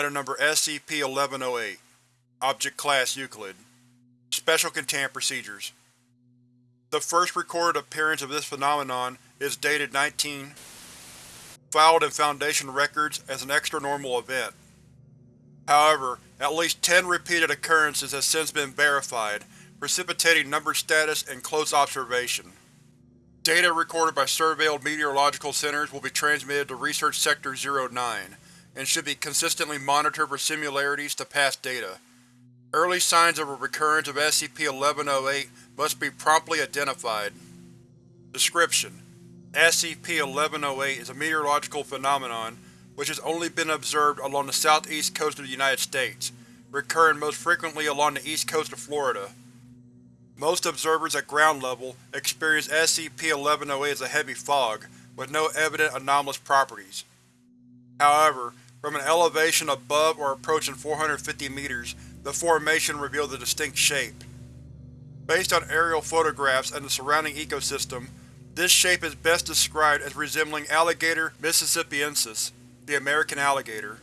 Item Number SCP-1108 Object Class Euclid Special Containment Procedures The first recorded appearance of this phenomenon is dated 19 filed in Foundation records as an extra-normal event. However, at least ten repeated occurrences have since been verified, precipitating number status and close observation. Data recorded by surveilled meteorological centers will be transmitted to Research Sector 09, and should be consistently monitored for similarities to past data. Early signs of a recurrence of SCP-1108 must be promptly identified. Description: SCP-1108 is a meteorological phenomenon which has only been observed along the southeast coast of the United States, recurring most frequently along the east coast of Florida. Most observers at ground level experience SCP-1108 as a heavy fog, with no evident anomalous properties. However, from an elevation above or approaching 450 meters, the formation revealed a distinct shape. Based on aerial photographs and the surrounding ecosystem, this shape is best described as resembling Alligator mississippiensis, the American alligator.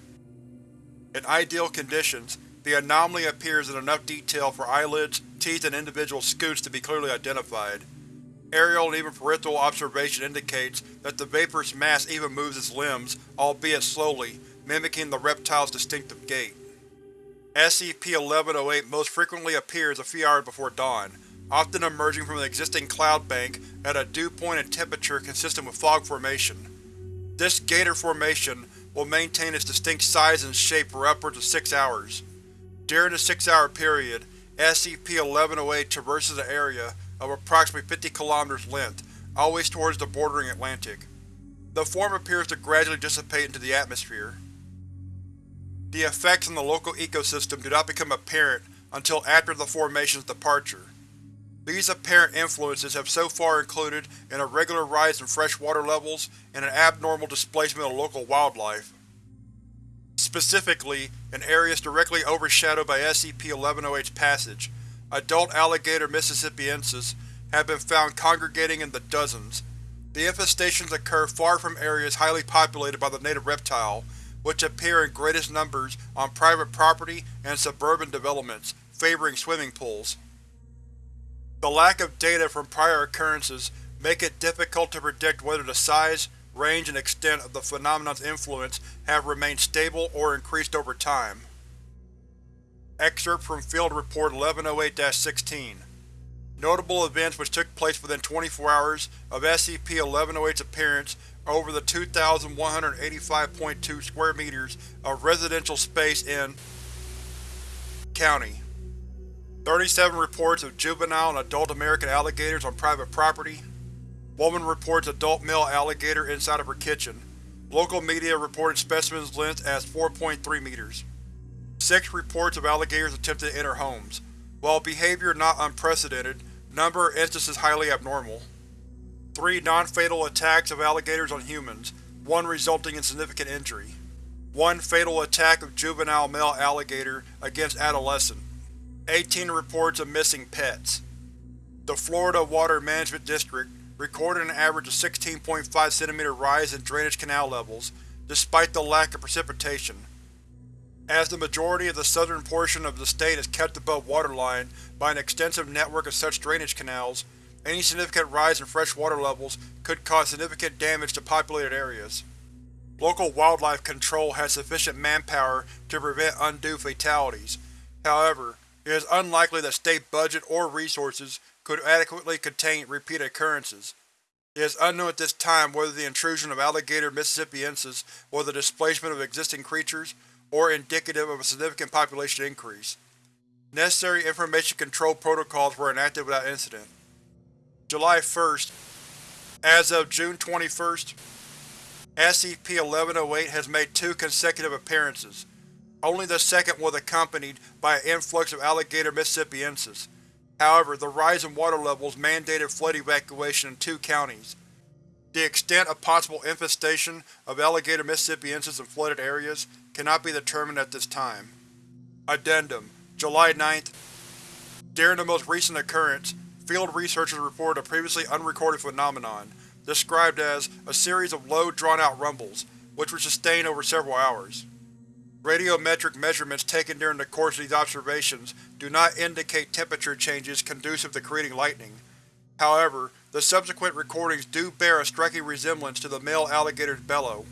In ideal conditions, the anomaly appears in enough detail for eyelids, teeth, and individual scutes to be clearly identified. Aerial and even peripheral observation indicates that the vaporous mass even moves its limbs, albeit slowly, mimicking the reptile's distinctive gait. SCP-1108 most frequently appears a few hours before dawn, often emerging from an existing cloud bank at a dew point and temperature consistent with fog formation. This gator formation will maintain its distinct size and shape for upwards of six hours. During the six-hour period, SCP-1108 traverses an area of approximately 50 km length, always towards the bordering Atlantic. The form appears to gradually dissipate into the atmosphere. The effects on the local ecosystem do not become apparent until after the formation's departure. These apparent influences have so far included an irregular rise in freshwater levels and an abnormal displacement of local wildlife. Specifically, in areas directly overshadowed by SCP-1108's passage, adult alligator mississippiensis have been found congregating in the dozens. The infestations occur far from areas highly populated by the native reptile, which appear in greatest numbers on private property and suburban developments, favoring swimming pools. The lack of data from prior occurrences make it difficult to predict whether the size, range and extent of the phenomenon's influence have remained stable or increased over time. Excerpt from Field Report 1108-16 Notable events which took place within 24 hours of SCP-1108's appearance over the 2,185.2 square meters of residential space in County. 37 reports of juvenile and adult American alligators on private property. Woman reports adult male alligator inside of her kitchen. Local media reported specimen's length as 4.3 meters. Six reports of alligators attempting to enter homes. While behavior not unprecedented, number of instances highly abnormal. Three non-fatal attacks of alligators on humans, one resulting in significant injury. One fatal attack of juvenile male alligator against adolescent. 18 reports of missing pets. The Florida Water Management District recorded an average of 16.5 cm rise in drainage canal levels, despite the lack of precipitation. As the majority of the southern portion of the state is kept above waterline by an extensive network of such drainage canals, any significant rise in freshwater levels could cause significant damage to populated areas. Local wildlife control has sufficient manpower to prevent undue fatalities. However, it is unlikely that state budget or resources could adequately contain repeat occurrences. It is unknown at this time whether the intrusion of alligator mississippiensis or the displacement of existing creatures, or indicative of a significant population increase. Necessary information control protocols were enacted without incident. July 1st. As of June 21st, SCP-1108 has made two consecutive appearances. Only the second was accompanied by an influx of alligator mississippiensis. However, the rise in water levels mandated flood evacuation in two counties. The extent of possible infestation of alligator mississippiensis in flooded areas cannot be determined at this time. Addendum July 9th During the most recent occurrence, field researchers reported a previously unrecorded phenomenon, described as a series of low, drawn-out rumbles, which were sustained over several hours. Radiometric measurements taken during the course of these observations do not indicate temperature changes conducive to creating lightning. However, the subsequent recordings do bear a striking resemblance to the male alligator's bellow.